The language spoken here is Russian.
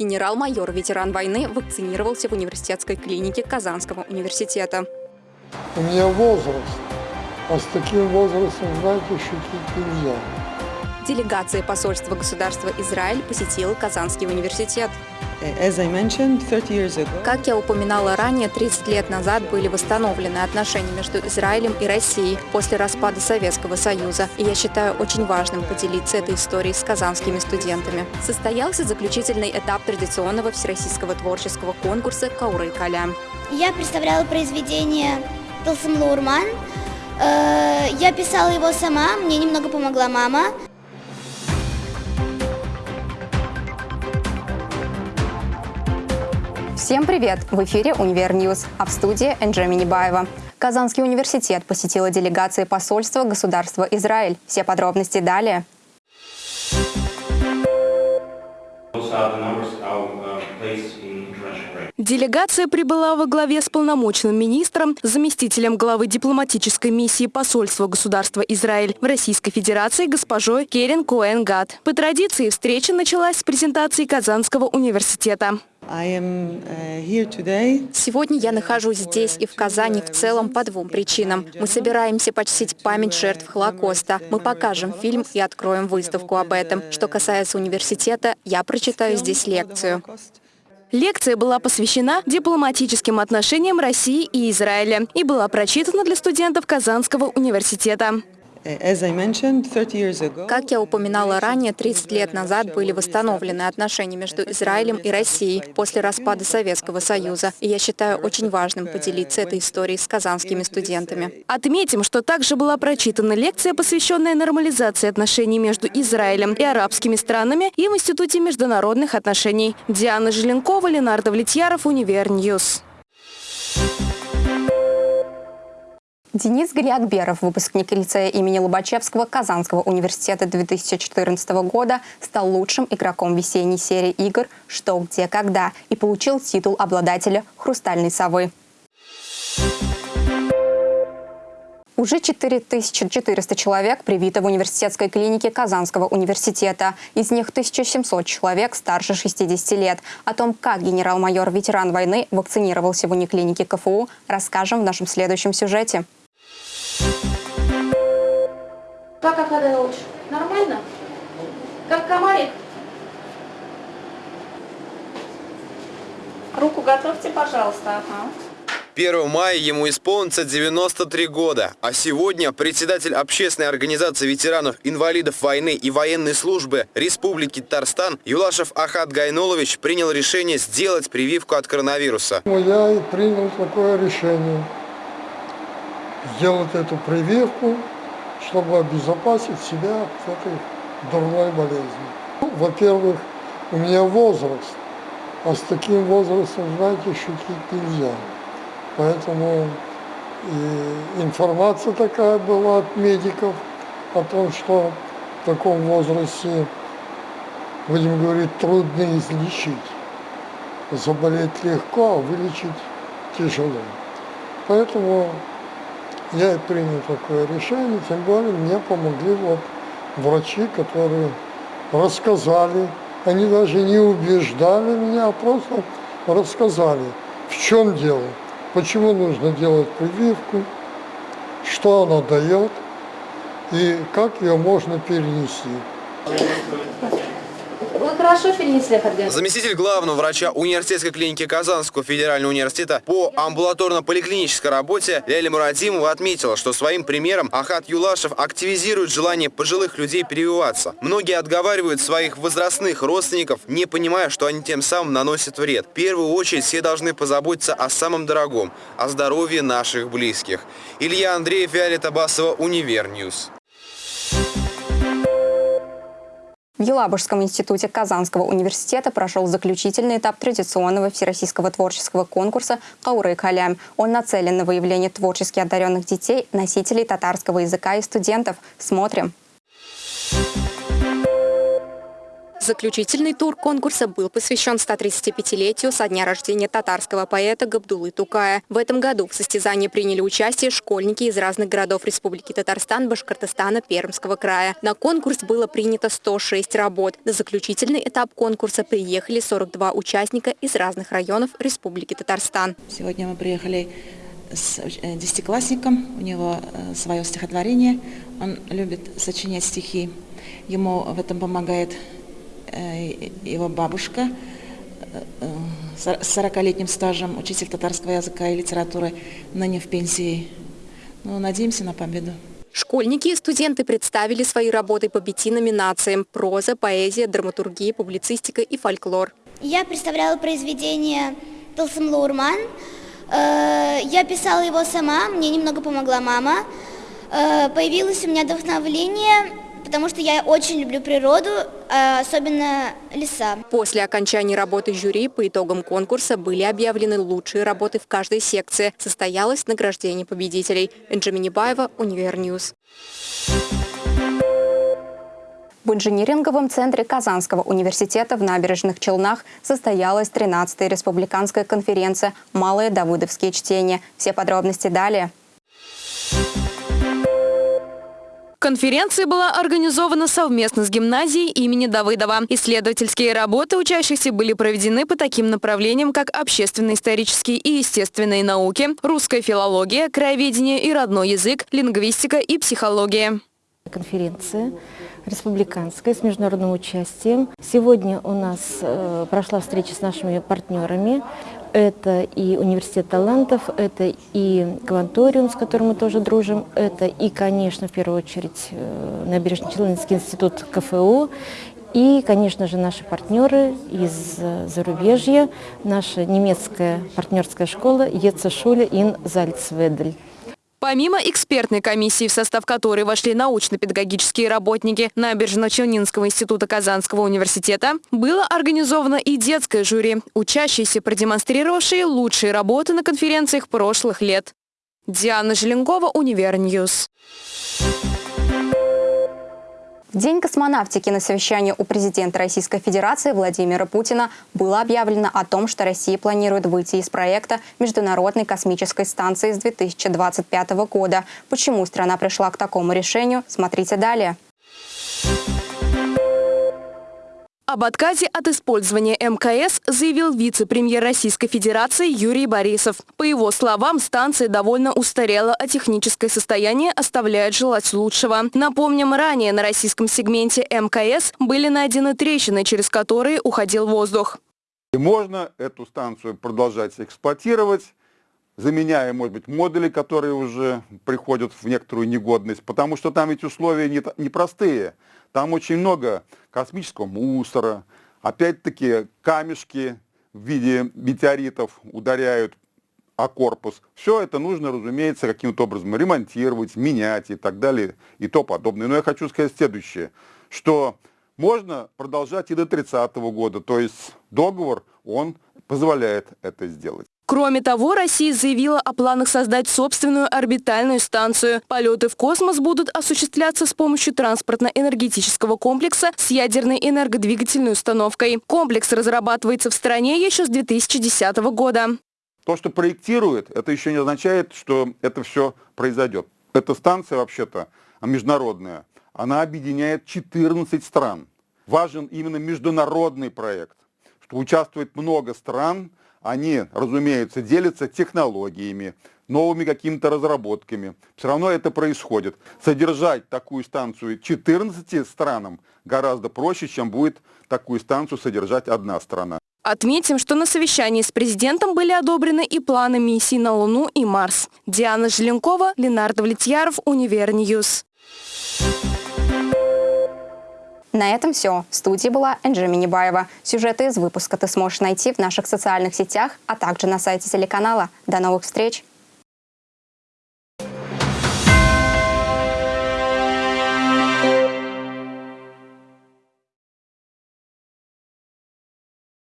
Генерал-майор, ветеран войны, вакцинировался в университетской клинике Казанского университета. У меня возраст, а с таким возрастом, знаете, шутить нельзя. Делегация посольства государства Израиль посетила Казанский университет. Как я упоминала ранее, 30 лет назад были восстановлены отношения между Израилем и Россией после распада Советского Союза. И я считаю очень важным поделиться этой историей с казанскими студентами. Состоялся заключительный этап традиционного всероссийского творческого конкурса «Кауры Калям». Я представляла произведение Тылсымлы урман. Э, я писала его сама, мне немного помогла мама. Всем привет! В эфире «Универ News», а в студии Энджи Минибаева. Казанский университет посетила делегация посольства государства Израиль. Все подробности далее. Делегация прибыла во главе с полномочным министром, заместителем главы дипломатической миссии посольства государства Израиль в Российской Федерации госпожой Керен Коэн Гад. По традиции встреча началась с презентации Казанского университета. Uh, Сегодня я нахожусь здесь и в Казани в целом по двум причинам. Мы собираемся почтить память жертв Холокоста. Мы покажем фильм и откроем выставку об этом. Что касается университета, я прочитаю здесь лекцию. Лекция была посвящена дипломатическим отношениям России и Израиля и была прочитана для студентов Казанского университета. Как я упоминала ранее, 30 лет назад были восстановлены отношения между Израилем и Россией после распада Советского Союза. И я считаю очень важным поделиться этой историей с казанскими студентами. Отметим, что также была прочитана лекция, посвященная нормализации отношений между Израилем и арабскими странами и в Институте международных отношений. Диана Желенкова, Ленар Давлетьяров, Универ News. Денис Галиакберов, выпускник лицея имени Лобачевского Казанского университета 2014 года, стал лучшим игроком весенней серии игр «Что, где, когда» и получил титул обладателя «Хрустальной совы». Уже 4400 человек привито в университетской клинике Казанского университета. Из них 1700 человек старше 60 лет. О том, как генерал-майор ветеран войны вакцинировался в униклинике КФУ, расскажем в нашем следующем сюжете. Как Акаденович? Нормально? Как комарик? Руку готовьте, пожалуйста. Ага. 1 мая ему исполнится 93 года, а сегодня председатель общественной организации ветеранов, инвалидов войны и военной службы Республики Татарстан Юлашев Ахат Гайнулович принял решение сделать прививку от коронавируса. Я и принял такое решение сделать эту прививку, чтобы обезопасить себя от этой дурной болезни. Ну, во-первых, у меня возраст, а с таким возрастом, знаете, шутить нельзя. Поэтому и информация такая была от медиков о том, что в таком возрасте, будем говорить, трудно излечить. Заболеть легко, а вылечить тяжело. Поэтому я принял такое решение, тем более мне помогли вот врачи, которые рассказали, они даже не убеждали меня, а просто рассказали, в чем дело, почему нужно делать прививку, что она дает и как ее можно перенести хорошо перенесли Хадган? Заместитель главного врача университетской клиники Казанского федерального университета по амбулаторно-поликлинической работе Ляля Мурадимова отметила, что своим примером Ахат Юлашев активизирует желание пожилых людей прививаться. Многие отговаривают своих возрастных родственников, не понимая, что они тем самым наносят вред. В первую очередь все должны позаботиться о самом дорогом, о здоровье наших близких. Илья Андреев, Виолетта Басова, Универ News. В Елабужском институте Казанского университета прошел заключительный этап традиционного всероссийского творческого конкурса «Каурый каләм». Он нацелен на выявление творчески одаренных детей, носителей татарского языка и студентов. Смотрим. Заключительный тур конкурса был посвящен 135-летию со дня рождения татарского поэта Габдулы Тукая. В этом году в состязании приняли участие школьники из разных городов Республики Татарстан, Башкортостана, Пермского края. На конкурс было принято 106 работ. На заключительный этап конкурса приехали 42 участника из разных районов Республики Татарстан. Сегодня мы приехали с э, десятиклассником, у него э, свое стихотворение, он любит сочинять стихи. Ему в этом помогает его бабушка э, с 40-летним стажем, учитель татарского языка и литературы, ныне в пенсии. Ну, надеемся на победу. Школьники и студенты представили свои работы по пяти номинациям – проза, поэзия, драматургия, публицистика и фольклор. Я представляла произведение Тылсымлы урман. Э, я писала его сама, мне немного помогла мама. Появилось у меня вдохновление потому что я очень люблю природу, а особенно леса. После окончания работы жюри по итогам конкурса были объявлены лучшие работы в каждой секции. Состоялось награждение победителей. Энджи Минибаева, Универ News. В инжиниринговом центре Казанского университета в Набережных Челнах состоялась 13-я республиканская конференция «Малые давыдовские чтения». Все подробности далее. Конференция была организована совместно с гимназией имени Давыдова. Исследовательские работы учащихся были проведены по таким направлениям, как общественно-исторические и естественные науки, русская филология, краеведение и родной язык, лингвистика и психология. Конференция республиканская с международным участием. Сегодня у нас э, прошла встреча с нашими партнерами. Это и Университет талантов, это и Кванториум, с которым мы тоже дружим, это и, конечно, в первую очередь, э, Набережно-Челнинский институт КФУ, и, конечно же, наши партнеры из зарубежья, наша немецкая партнерская школа Ецешуле ин Зальцведель. Помимо экспертной комиссии, в состав которой вошли научно-педагогические работники Набережно-Челнинского института Казанского университета, было организовано и детское жюри, учащиеся, продемонстрировавшие лучшие работы на конференциях прошлых лет. Диана Желенкова, Универ News. В День космонавтики на совещании у президента Российской Федерации Владимира Путина было объявлено о том, что Россия планирует выйти из проекта Международной космической станции с 2025 года. Почему страна пришла к такому решению, смотрите далее. Об отказе от использования МКС заявил вице-премьер Российской Федерации Юрий Борисов. По его словам, станция довольно устарела, а техническое состояние оставляет желать лучшего. Напомним, ранее на российском сегменте МКС были найдены трещины, через которые уходил воздух. И можно эту станцию продолжать эксплуатировать, заменяя, может быть, модули, которые уже приходят в некоторую негодность, потому что там эти условия непростые. Не там очень много космического мусора, опять-таки камешки в виде метеоритов ударяют о корпус. Все это нужно, разумеется, каким-то образом ремонтировать, менять и так далее и то подобное. Но я хочу сказать следующее, что можно продолжать и до 30 -го года, то есть договор, он позволяет это сделать. Кроме того, Россия заявила о планах создать собственную орбитальную станцию. Полеты в космос будут осуществляться с помощью транспортно-энергетического комплекса с ядерной энергодвигательной установкой. Комплекс разрабатывается в стране еще с 2010 года. То, что проектирует, это еще не означает, что это все произойдет. Эта станция вообще-то международная. Она объединяет 14 стран. Важен именно международный проект, что участвует много стран, они, разумеется, делятся технологиями, новыми какими-то разработками. Все равно это происходит. Содержать такую станцию 14 странам гораздо проще, чем будет такую станцию содержать одна страна. Отметим, что на совещании с президентом были одобрены и планы миссий на Луну и Марс. Диана Желенкова, Ленардо Влетьяров, Univer News. На этом все. В студии была Энджи Минибаева. Сюжеты из выпуска ты сможешь найти в наших социальных сетях, а также на сайте телеканала. До новых встреч!